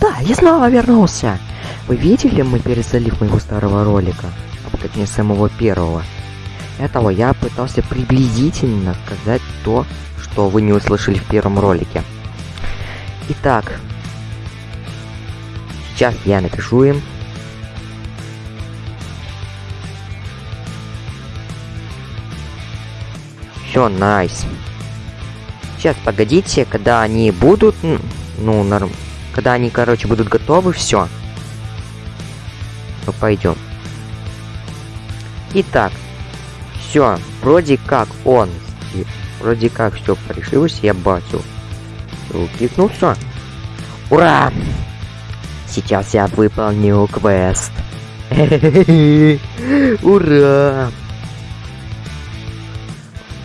Да, я снова вернулся. Вы видели мой перезалив моего старого ролика? А точнее, самого первого. Этого я пытался приблизительно сказать то, что вы не услышали в первом ролике. Итак, сейчас я напишу им. Все, найс. Сейчас, погодите, когда они будут, ну, норм... Когда они, короче, будут готовы, все. Ну, пойдем. Итак, все, вроде как он, вроде как все решилось, я бачу. Кликнул все. Ура! Сейчас я выполню квест. Ура!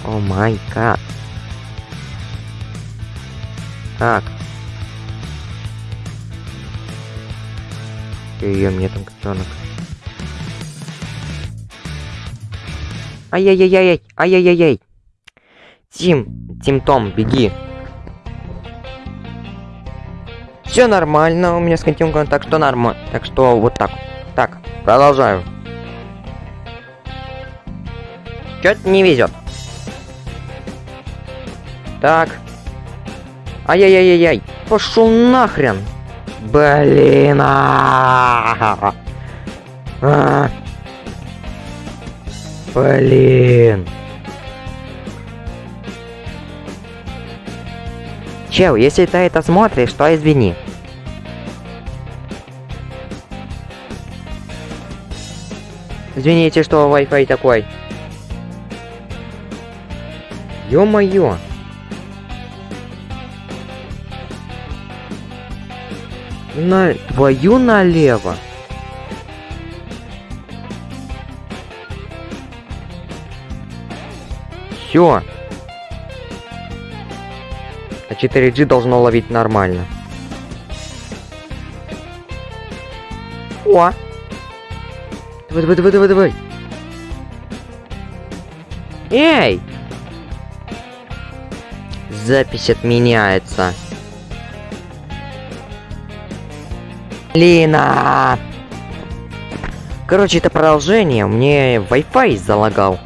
О май гад. Так. Ее мне там котенок. Ай-яй-яй-яй, ай-яй-яй-яй. Тим, Тим Том, беги. Все нормально, у меня с континуумом, так что нормально. Так что вот так. Так, продолжаю. Чё-то не везет. Так. Ай-яй-яй-яй-яй. Пошел нахрен. Блин. А -а -а. Блин. Чел, если ты это смотришь, то извини. Извините, что Wi-Fi такой. Ё-моё. На твою налево. Все. А 4G должно ловить нормально. О! Давай, давай, давай, давай, давай. Эй! Запись отменяется. Лина! Короче, это продолжение. Мне Wi-Fi залагал.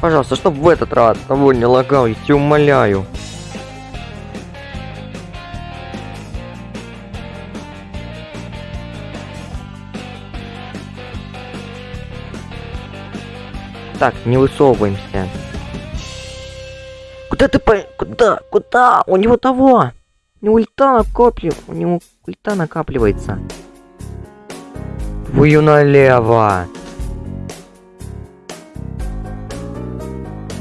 Пожалуйста, чтобы в этот раз того не лагал, я тебя умоляю. Так, не высовываемся. Куда ты по... Куда? Куда? У него того! Него ульта накоплив... У него ульта накапливается. Твою налево!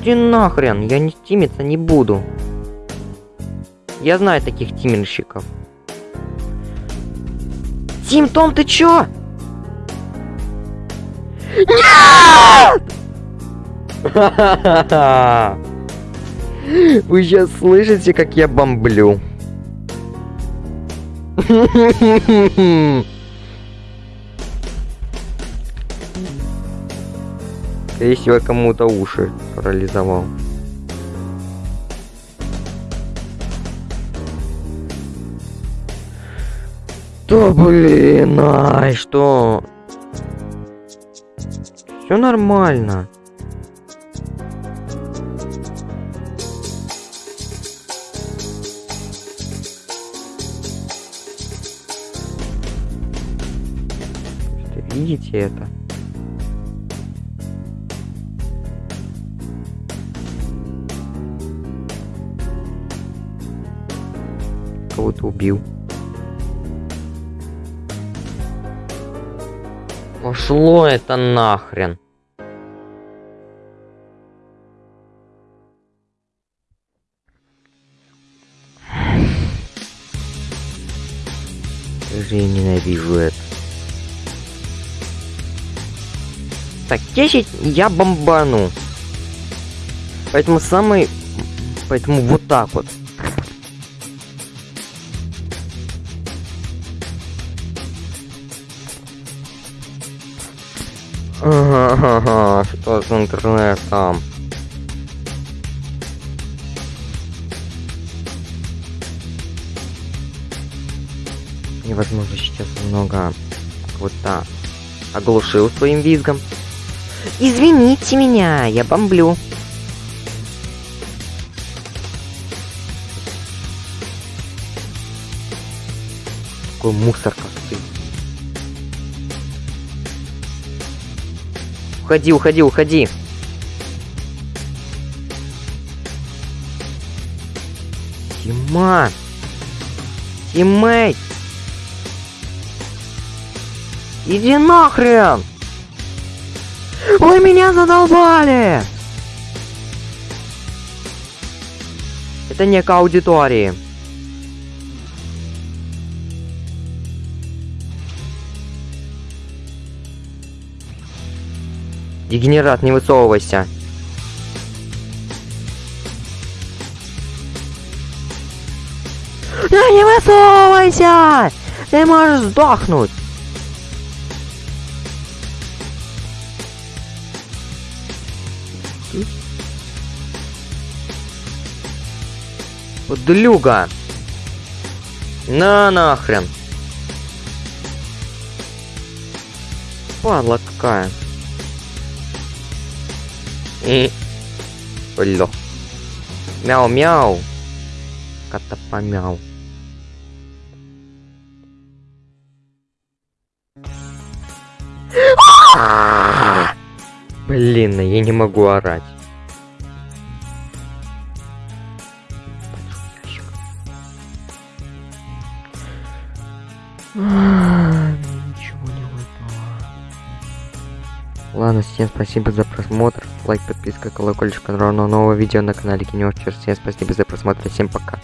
Иди нахрен, я не тимиться не буду. Я знаю таких тимерщиков. Тим Том, ты чё? Нет! Вы сейчас слышите, как я бомблю? Скорее всего, кому-то уши парализовал. Да блин, ай, что? Все нормально. Видите это? Кого-то убил. Пошло это нахрен. Я ненавижу это. Так, 10 я бомбану. Поэтому самый... Поэтому вот так вот. Ага, что с интернетом? возможно, сейчас немного вот-то оглушил своим визгом. Извините меня, я бомблю. Какой мусор ты. Уходи, уходи, уходи. Тима! Тиммейт! Иди нахрен! Вы меня задолбали! Это не к аудитории. Дегенерат, не высовывайся. Да не высовывайся! Ты можешь сдохнуть! Подлюга! На нахрен! Падла какая. И... Бля. Мяу-мяу. Кота помяу. Блин, я не могу орать. Ладно, всем спасибо за просмотр. Лайк, подписка, колокольчик, равно нового видео на канале Кинёвчер. Всем спасибо за просмотр. Всем пока.